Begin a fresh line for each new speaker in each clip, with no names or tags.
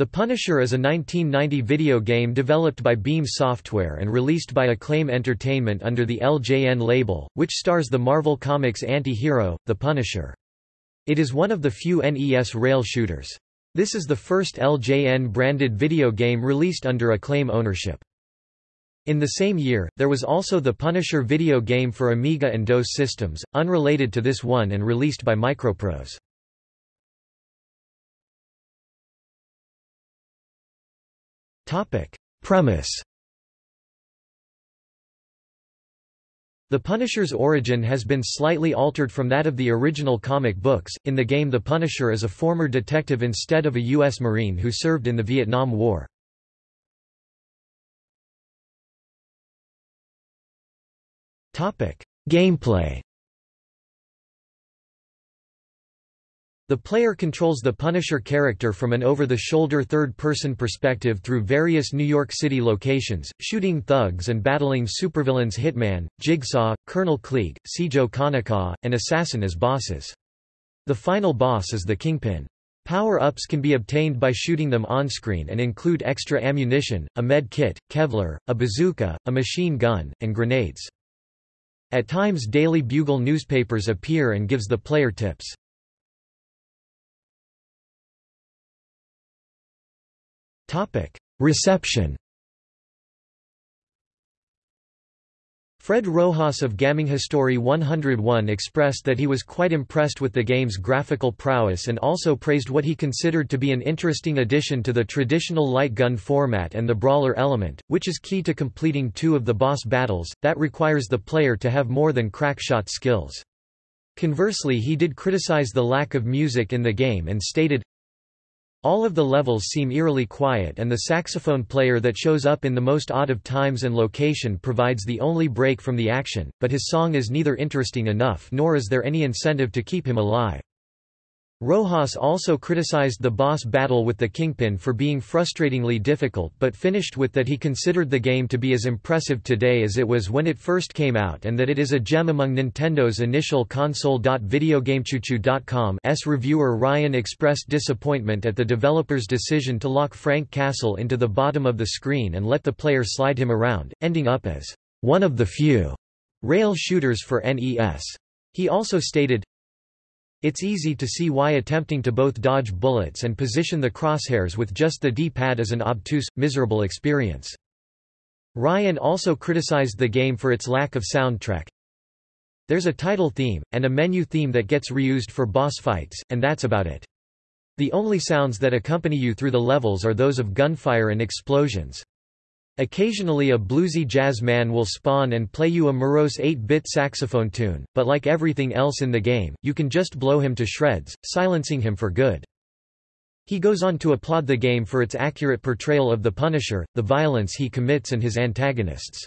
The Punisher is a 1990 video game developed by Beam Software and released by Acclaim Entertainment under the LJN label, which stars the Marvel Comics anti-hero, the Punisher. It is one of the few NES rail shooters. This is the first LJN-branded video game released under Acclaim ownership. In the same year, there was also the Punisher video game for Amiga and DOS systems, unrelated to this one and released by Microprose. Premise The Punisher's origin has been slightly altered from that of the original comic books. In the game, the Punisher is a former detective instead of a U.S. Marine who served in the Vietnam War. Topic: Gameplay The player controls the Punisher character from an over-the-shoulder third-person perspective through various New York City locations, shooting thugs and battling supervillains Hitman, Jigsaw, Colonel Kleek, Sijo Kanaka, and Assassin as bosses. The final boss is the Kingpin. Power-ups can be obtained by shooting them on-screen and include extra ammunition, a med kit, Kevlar, a bazooka, a machine gun, and grenades. At times Daily Bugle newspapers appear and gives the player tips. Reception Fred Rojas of Gaming History 101 expressed that he was quite impressed with the game's graphical prowess and also praised what he considered to be an interesting addition to the traditional light gun format and the brawler element, which is key to completing two of the boss battles, that requires the player to have more than crackshot skills. Conversely he did criticize the lack of music in the game and stated, all of the levels seem eerily quiet and the saxophone player that shows up in the most odd of times and location provides the only break from the action, but his song is neither interesting enough nor is there any incentive to keep him alive. Rojas also criticized the boss battle with the Kingpin for being frustratingly difficult but finished with that he considered the game to be as impressive today as it was when it first came out and that it is a gem among Nintendo's initial console. Videogamechoo.com's reviewer Ryan expressed disappointment at the developer's decision to lock Frank Castle into the bottom of the screen and let the player slide him around, ending up as one of the few rail shooters for NES. He also stated, it's easy to see why attempting to both dodge bullets and position the crosshairs with just the D-pad is an obtuse, miserable experience. Ryan also criticized the game for its lack of soundtrack. There's a title theme, and a menu theme that gets reused for boss fights, and that's about it. The only sounds that accompany you through the levels are those of gunfire and explosions. Occasionally a bluesy jazz man will spawn and play you a morose 8-bit saxophone tune, but like everything else in the game, you can just blow him to shreds, silencing him for good. He goes on to applaud the game for its accurate portrayal of the Punisher, the violence he commits and his antagonists.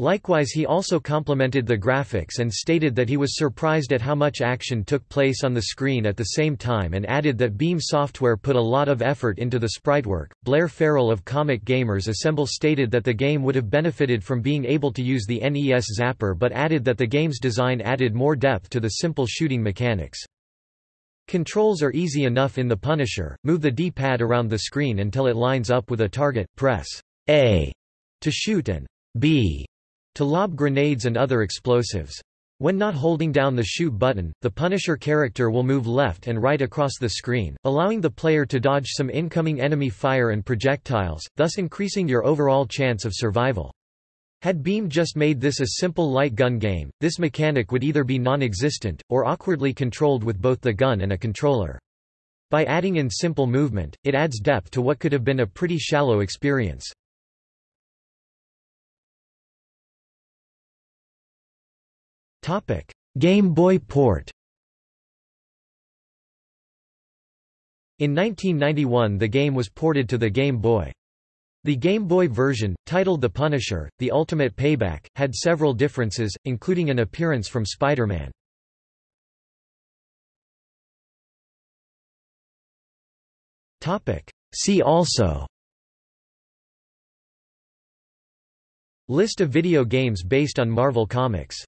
Likewise he also complimented the graphics and stated that he was surprised at how much action took place on the screen at the same time and added that Beam Software put a lot of effort into the sprite work. Blair Farrell of Comic Gamers Assemble stated that the game would have benefited from being able to use the NES Zapper but added that the game's design added more depth to the simple shooting mechanics. Controls are easy enough in the Punisher, move the D-pad around the screen until it lines up with a target, press A to shoot and B to lob grenades and other explosives. When not holding down the shoot button, the Punisher character will move left and right across the screen, allowing the player to dodge some incoming enemy fire and projectiles, thus increasing your overall chance of survival. Had Beam just made this a simple light gun game, this mechanic would either be non-existent, or awkwardly controlled with both the gun and a controller. By adding in simple movement, it adds depth to what could have been a pretty shallow experience. Game Boy port. In 1991 the game was ported to the Game Boy. The Game Boy version, titled The Punisher, The Ultimate Payback, had several differences, including an appearance from Spider-Man. See also. List of video games based on Marvel Comics